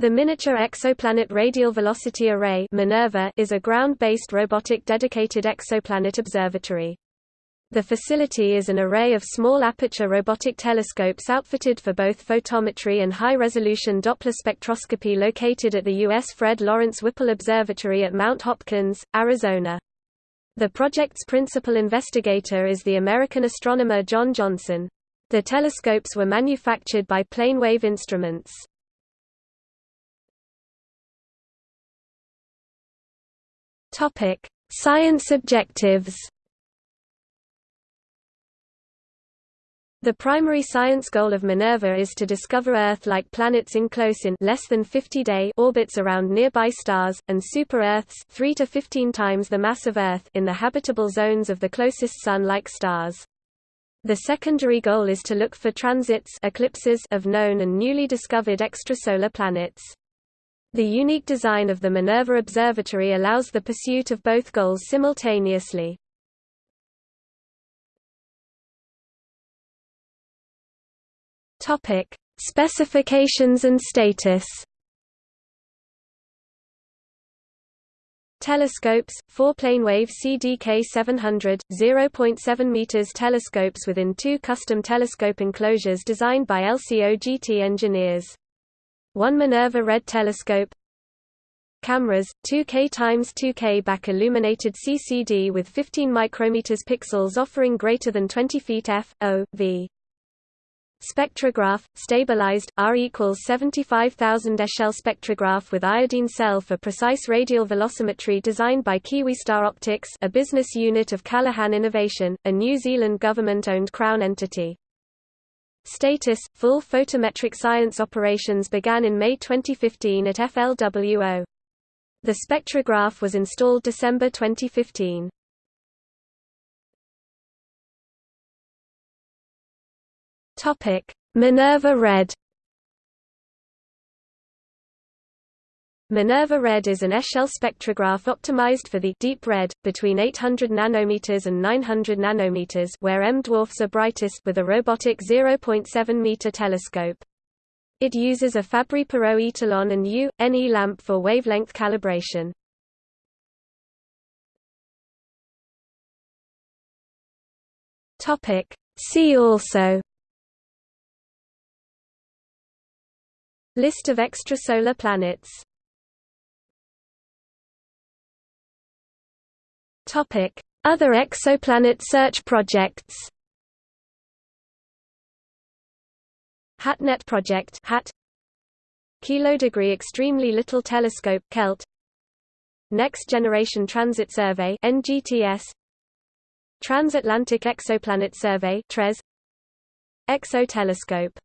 The Miniature Exoplanet Radial Velocity Array Minerva is a ground-based robotic dedicated exoplanet observatory. The facility is an array of small aperture robotic telescopes outfitted for both photometry and high-resolution Doppler spectroscopy located at the U.S. Fred Lawrence Whipple Observatory at Mount Hopkins, Arizona. The project's principal investigator is the American astronomer John Johnson. The telescopes were manufactured by Planewave Instruments. Topic: Science objectives. The primary science goal of Minerva is to discover Earth-like planets in close-in less than 50-day orbits around nearby stars, and super-Earths 3 to 15 times the mass of Earth in the habitable zones of the closest Sun-like stars. The secondary goal is to look for transits eclipses of known and newly discovered extrasolar planets. The unique design of the Minerva Observatory allows the pursuit of both goals simultaneously. Topic: Specifications and status. Telescopes, 4 Planewave CDK 700, 0.7 meters telescopes within two custom telescope enclosures designed by LCO-GT engineers. One Minerva Red telescope Cameras, 2K x 2K back illuminated CCD with 15 micrometers pixels offering greater than 20 feet f, o, v. Spectrograph, stabilized, R equals 75,000 echelle spectrograph with iodine cell for precise radial velocimetry designed by KiwiStar Optics a business unit of Callaghan Innovation, a New Zealand government-owned crown entity. Status – Full photometric science operations began in May 2015 at FLWO. The spectrograph was installed December 2015. Minerva Red Minerva Red is an echelle spectrograph optimized for the deep red, between 800 nanometers and 900 nanometers where M dwarfs are brightest with a robotic 0.7 meter telescope. It uses a Fabry-Perot Etalon and U.N.E lamp for wavelength calibration. Topic See also List of extrasolar planets Other exoplanet search projects. HATNET project HAT. Kilodegree Extremely Little Telescope KELT. Next Generation Transit Survey NGTS Transatlantic Exoplanet Survey TRES. XO Telescope